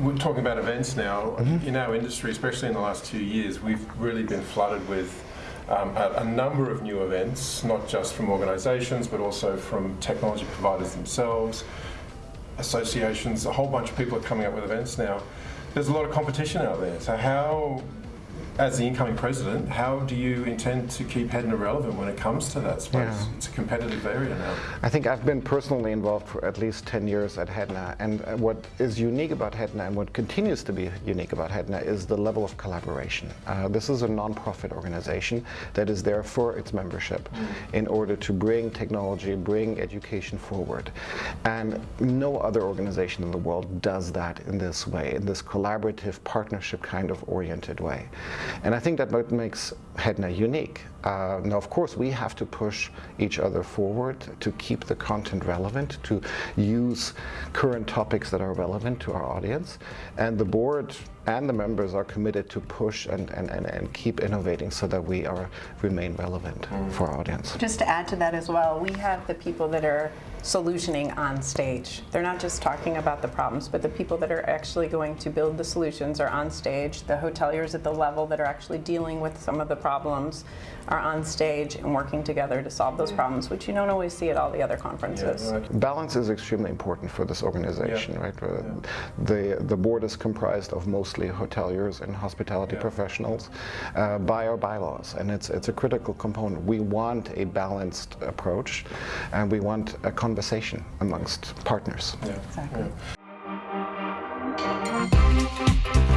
we're talking about events now. Mm-hmm. In our industry, especially in the last two years, we've really been flooded with um, a, a number of new events, not just from organisations, but also from technology providers themselves, associations. A whole bunch of people are coming up with events now. There's a lot of competition out there. So how as the incoming president, how do you intend to keep Hedna relevant when it comes to that space? Yeah. It's a competitive area now. I think I've been personally involved for at least 10 years at Hedna, and uh, what is unique about Hedna and what continues to be unique about Hedna is the level of collaboration. Uh, this is a non-profit organization that is there for its membership in order to bring technology, bring education forward. And no other organization in the world does that in this way, in this collaborative, partnership kind of oriented way. And I think that what makes Hedna unique. Uh, now, of course, we have to push each other forward to keep the content relevant, to use current topics that are relevant to our audience. And the board and the members are committed to push and, and, and, and keep innovating so that we are remain relevant for our audience. Just to add to that as well, we have the people that are solutioning on stage. They're not just talking about the problems, but the people that are actually going to build the solutions are on stage. The hoteliers at the level that are actually dealing with some of the problems are on stage and working together to solve those problems, which you don't always see at all the other conferences. right. Balance is extremely important for this organization, Yeah. right? Uh, The, the board is comprised of mostly hoteliers and hospitality yeah. professionals, uh, by our bylaws. And it's, it's a critical component. We want a balanced approach and we want a conversation amongst partners. Yeah. Exactly. Yeah.